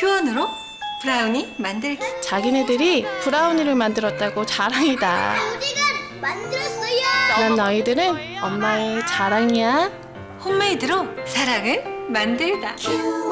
큐원으로 브라우니 만들기. 자기네들이 브라우니를 만들었다고 자랑이다. 우리가 만들었어요. 난 너희들은 엄마의 자랑이야. 홈메이드로 사랑을 만들다. 큐원